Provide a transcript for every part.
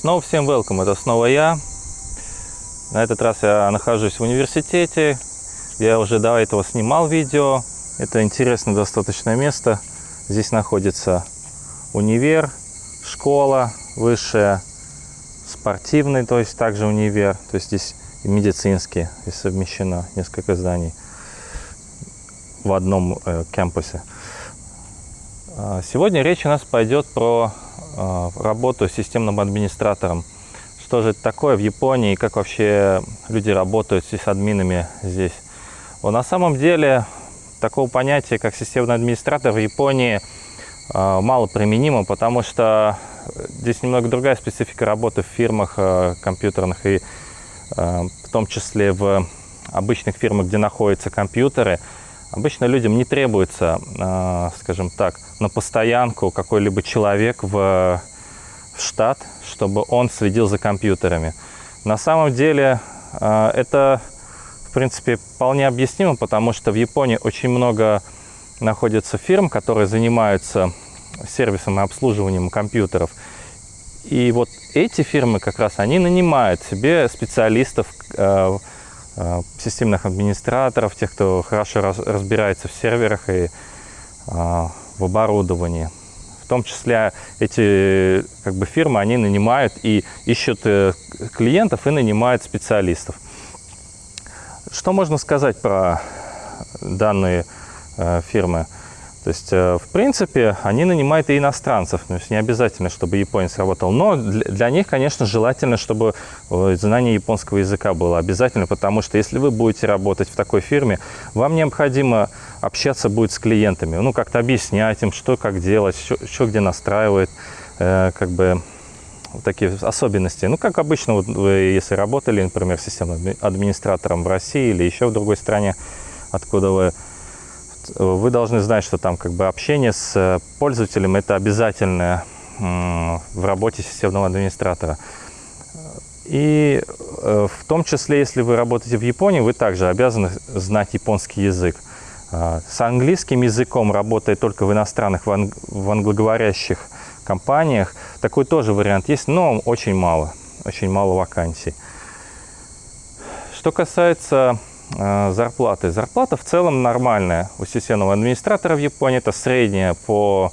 Снова всем welcome, это снова я. На этот раз я нахожусь в университете. Я уже до этого снимал видео. Это интересное достаточно место. Здесь находится универ, школа высшая, спортивный, то есть также универ. То есть здесь и медицинский, и совмещено несколько зданий в одном э, кампусе. А, сегодня речь у нас пойдет про э, работу с системным администратором. Что же это такое в Японии, как вообще люди работают с админами здесь. На самом деле такого понятия, как системный администратор в Японии э, мало применимо, потому что здесь немного другая специфика работы в фирмах э, компьютерных и в том числе в обычных фирмах, где находятся компьютеры. Обычно людям не требуется, а, скажем так, на постоянку какой-либо человек в, штат, чтобы он следил за компьютерами. На самом деле а, это, в принципе, вполне объяснимо, потому что в Японии очень много находится фирм, которые занимаются сервисом и обслуживанием компьютеров. И вот эти фирмы как раз, они нанимают себе специалистов, а, системных администраторов, тех, кто хорошо раз, разбирается в серверах и а, в оборудовании. В том числе эти как бы, фирмы, они нанимают и ищут э, клиентов и нанимают специалистов. Что можно сказать про данные э, фирмы? То есть, э, в принципе, они нанимают и иностранцев, то есть не обязательно, чтобы японец работал. Но для них, конечно, желательно, чтобы э, знание японского языка было обязательно, потому что если вы будете работать в такой фирме, вам необходимо общаться будет с клиентами, ну, как-то объяснять им, что как делать, что, где настраивает, э, как бы такие особенности. Ну, как обычно, вот вы, если работали, например, системным администратором в России или еще в другой стране, откуда вы вы должны знать, что там как бы общение с э, пользователем это обязательное в работе системного администратора. И э, в том числе, если вы работаете в Японии, вы также обязаны знать японский язык. А, с английским языком работает только в иностранных, в, в англоговорящих компаниях. Такой тоже вариант есть, но очень мало, очень мало вакансий. Что касается Э, зарплаты. Зарплата в целом нормальная у системного администратора в Японии. Это средняя по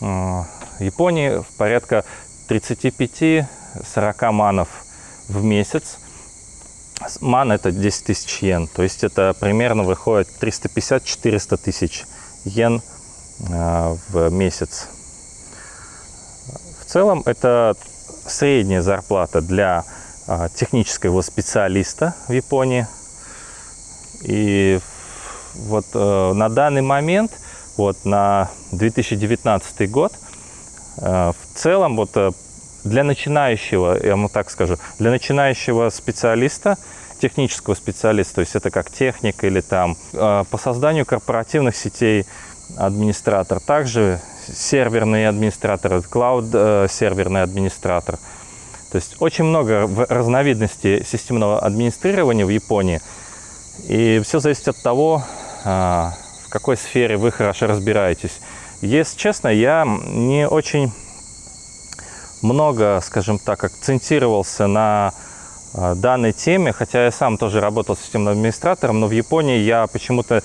э, Японии в порядка 35-40 манов в месяц. Ман это 10 тысяч йен, то есть это примерно выходит 350-400 тысяч йен э, в месяц. В целом это средняя зарплата для технического специалиста в Японии – и вот э, на данный момент, вот на 2019 год, э, в целом вот э, для начинающего, я вам так скажу, для начинающего специалиста, технического специалиста, то есть это как техник или там э, по созданию корпоративных сетей администратор, также серверный администратор, клауд-серверный э, администратор. То есть очень много разновидностей системного администрирования в Японии – и все зависит от того, а, в какой сфере вы хорошо разбираетесь. Если честно, я не очень много, скажем так, акцентировался на а, данной теме, хотя я сам тоже работал системным администратором, но в Японии я почему-то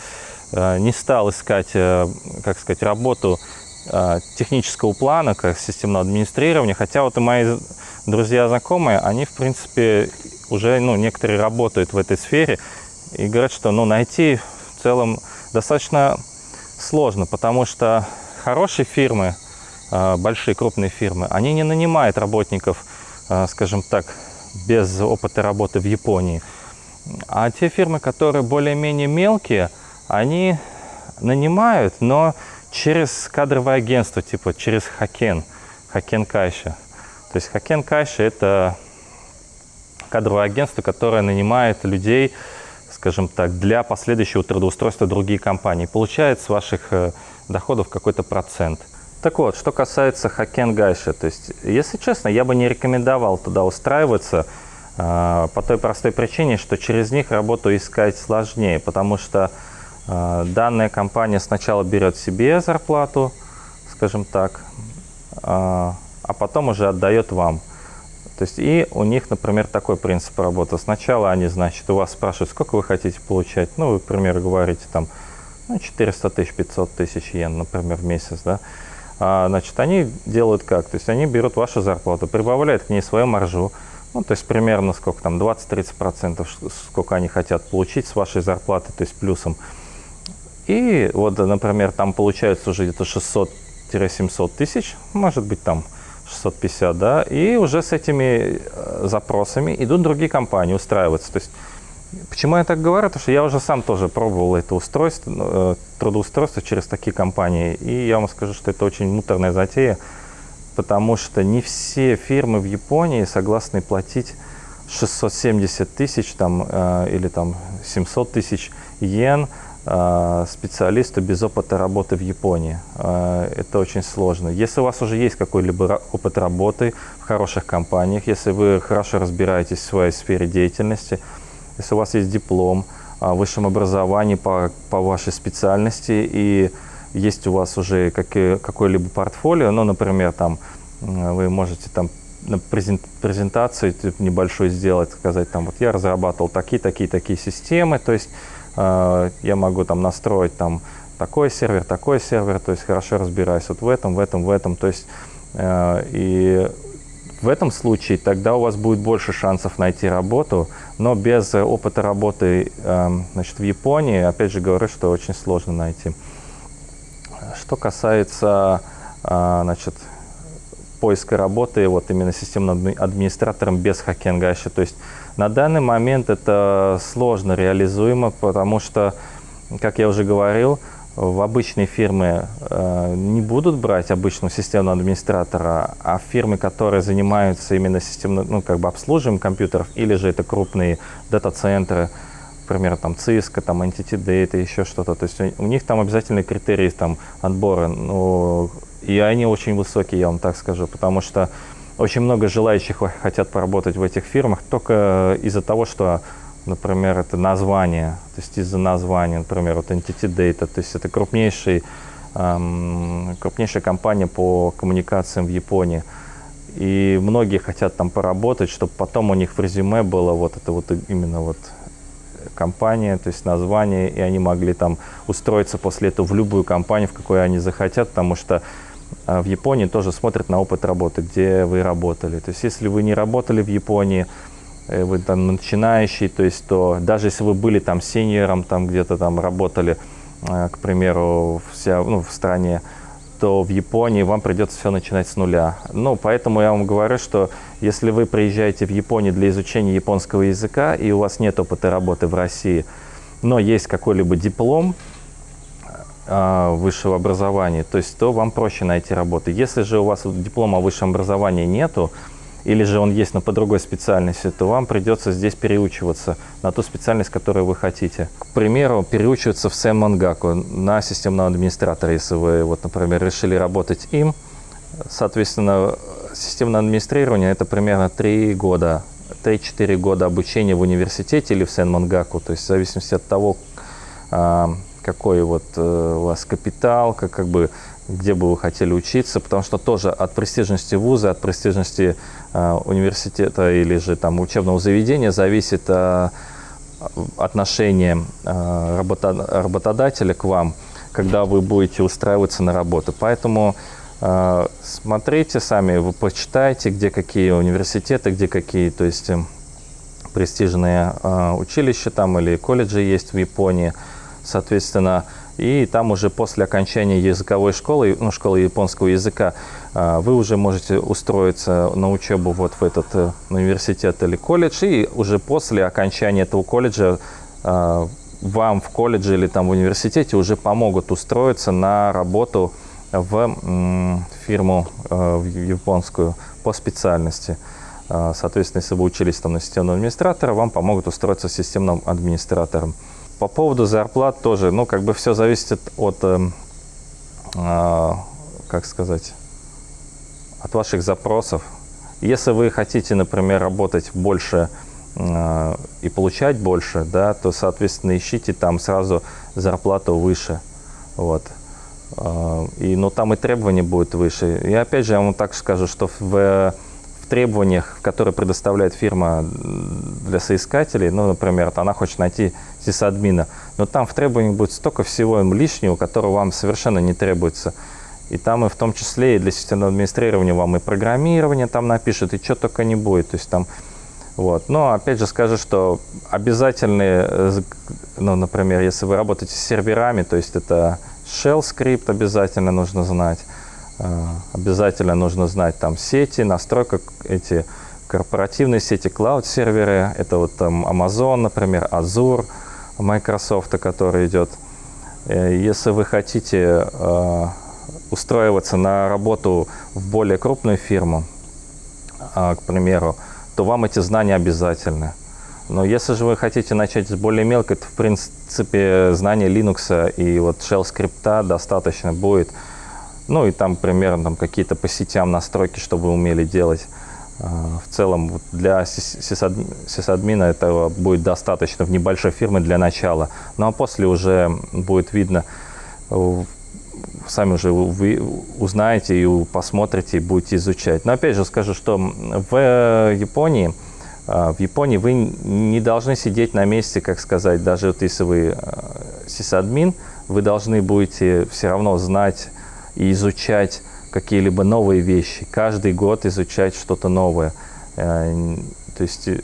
а, не стал искать, э, как сказать, работу технического плана, как системного администрирования, хотя вот и мои друзья знакомые, они, в принципе, уже, ну, некоторые работают в этой сфере, и говорят, что ну, найти в целом достаточно сложно, потому что хорошие фирмы, а, большие крупные фирмы, они не нанимают работников, а, скажем так, без опыта работы в Японии. А те фирмы, которые более-менее мелкие, они нанимают, но через кадровое агентство, типа через Хакен, Хакен Кайша. То есть Хакен Кайша – это кадровое агентство, которое нанимает людей, скажем так, для последующего трудоустройства другие компании. Получает с ваших э, доходов какой-то процент. Так вот, что касается Хакен Гайша, то есть, если честно, я бы не рекомендовал туда устраиваться э, по той простой причине, что через них работу искать сложнее, потому что э, данная компания сначала берет себе зарплату, скажем так, а потом уже отдает вам. То есть и у них, например, такой принцип работы. Сначала они, значит, у вас спрашивают, сколько вы хотите получать. Ну, вы, к примеру, говорите там ну, 400 тысяч, 500 тысяч йен, например, в месяц, да. А, значит, они делают как? То есть они берут вашу зарплату, прибавляют к ней свою маржу, ну, то есть примерно сколько там, 20-30%, сколько они хотят получить с вашей зарплаты, то есть плюсом. И вот, например, там получается уже где-то 600-700 тысяч, может быть там 650, да, и уже с этими э, запросами идут другие компании устраиваться. То есть, почему я так говорю? Потому что я уже сам тоже пробовал это устройство, э, трудоустройство через такие компании, и я вам скажу, что это очень муторная затея, потому что не все фирмы в Японии согласны платить 670 тысяч там, э, или там 700 тысяч йен специалисту без опыта работы в Японии. Э, это очень сложно. Если у вас уже есть какой-либо опыт работы в хороших компаниях, если вы хорошо разбираетесь в своей сфере деятельности, если у вас есть диплом о высшем образовании по, по вашей специальности и есть у вас уже какое-либо портфолио, ну, например, там вы можете там на презентацию небольшой сделать, сказать, там, вот я разрабатывал такие, такие, такие системы, то есть Э, я могу там настроить там такой сервер, такой сервер, то есть хорошо разбираюсь вот в этом, в этом, в этом, то есть э, и в этом случае тогда у вас будет больше шансов найти работу, но без опыта работы эм, значит, в Японии, опять же говорю, что очень сложно найти. Что касается э, значит, поиска работы вот именно системным администратором без хакенгаши, то есть на данный момент это сложно реализуемо, потому что, как я уже говорил, в обычные фирмы э, не будут брать обычного системного администратора, а фирмы, которые занимаются именно системным, ну, как бы обслуживанием компьютеров, или же это крупные дата-центры, например, там Cisco, там Entity Data, еще что-то. То есть у, у них там обязательные критерии там отбора, ну, и они очень высокие, я вам так скажу, потому что очень много желающих хотят поработать в этих фирмах только из-за того, что, например, это название, то есть из-за названия, например, вот Entity Data, то есть это крупнейший, эм, крупнейшая компания по коммуникациям в Японии. И многие хотят там поработать, чтобы потом у них в резюме было вот это вот именно вот компания, то есть название, и они могли там устроиться после этого в любую компанию, в какой они захотят, потому что в Японии тоже смотрят на опыт работы, где вы работали. То есть если вы не работали в Японии, э, вы там начинающий, то есть то даже если вы были там сеньором, там где-то там работали, э, к примеру, вся, ну, в стране, то в Японии вам придется все начинать с нуля. Ну, поэтому я вам говорю, что если вы приезжаете в Японию для изучения японского языка, и у вас нет опыта работы в России, но есть какой-либо диплом, а, высшего образования, то есть то вам проще найти работу. Если же у вас диплома о высшем образовании нету, или же он есть, но по другой специальности, то вам придется здесь переучиваться на ту специальность, которую вы хотите. К примеру, переучиваться в Сэн Мангаку на системного администратора, если вы, вот, например, решили работать им. Соответственно, системное администрирование – это примерно 3 года, 3-4 года обучения в университете или в Сэн Мангаку, то есть в зависимости от того, а, какой вот э, у вас капитал, как, как бы, где бы вы хотели учиться, потому что тоже от престижности вуза, от престижности э, университета или же там учебного заведения зависит э, отношение работодателя к вам, когда вы будете устраиваться на работу. Поэтому смотрите сами, вы почитайте, где какие университеты, где какие, то есть престижные училища там или колледжи есть в Японии, соответственно, и там уже после окончания языковой школы, ну, школы японского языка, а, вы уже можете устроиться на учебу вот в этот э, университет или колледж, и уже после окончания этого колледжа а, вам в колледже или там в университете уже помогут устроиться на работу в фирму э, в японскую по специальности. А, соответственно, если вы учились там на системного администратора, вам помогут устроиться системным администратором. По поводу зарплат тоже, ну, как бы все зависит от, э, э, как сказать, от ваших запросов. Если вы хотите, например, работать больше э, и получать больше, да, то, соответственно, ищите там сразу зарплату выше. Вот. Э, и, ну, там и требования будут выше. И опять же, я вам так скажу, что в требованиях, которые предоставляет фирма для соискателей, ну, например, она хочет найти сисадмина, но там в требованиях будет столько всего лишнего, которого вам совершенно не требуется. И там и в том числе и для системного администрирования вам и программирование там напишут, и что только не будет. То есть там вот. Но опять же скажу, что обязательные, э, ну, например, если вы работаете с серверами, то есть это shell скрипт обязательно нужно знать, обязательно нужно знать там сети, настройка эти корпоративные сети, клауд-серверы, это вот там Amazon, например, Azure, Microsoft, который идет. Э, если вы хотите устроиваться на работу в более крупную фирму, к примеру, то вам эти знания обязательны. Но если же вы хотите начать с более мелкой, то в принципе знания Linux и вот shell скрипта достаточно будет. Ну и там примерно там, какие-то по сетям настройки, чтобы вы умели делать. А, в целом для сисадмина этого будет достаточно в небольшой фирме для начала. Ну а после уже будет видно, сами уже вы узнаете и посмотрите, и будете изучать. Но опять же скажу, что в Японии, а, в Японии вы не должны сидеть на месте, как сказать, даже вот если вы а, сисадмин, вы должны будете все равно знать и изучать какие-либо новые вещи. Каждый год изучать что-то новое. Э, то есть э,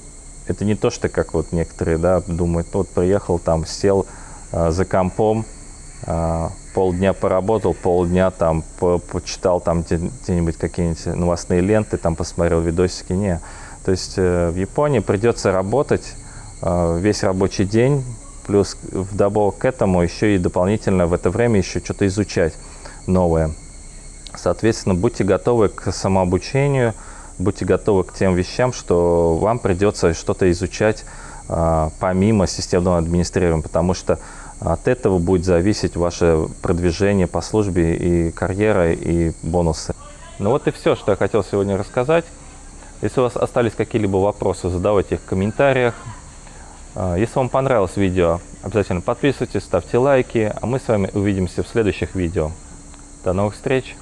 это не то, что как вот некоторые да, думают, вот приехал там, сел а, за компом, полдня поработал, полдня там по почитал там где-нибудь какие-нибудь новостные ленты, там посмотрел видосики. Не. То есть э, в Японии придется работать э, весь рабочий день, плюс вдобавок к этому еще и дополнительно в это время еще что-то изучать новое. Соответственно, будьте готовы к самообучению, будьте готовы к тем вещам, что вам придется что-то изучать э, помимо системного администрирования, потому что от этого будет зависеть ваше продвижение по службе и карьера, и бонусы. Ну вот и все, что я хотел сегодня рассказать. Если у вас остались какие-либо вопросы, задавайте их в комментариях. А, если вам понравилось видео, обязательно подписывайтесь, ставьте лайки, а мы с вами увидимся в следующих видео. До новых встреч!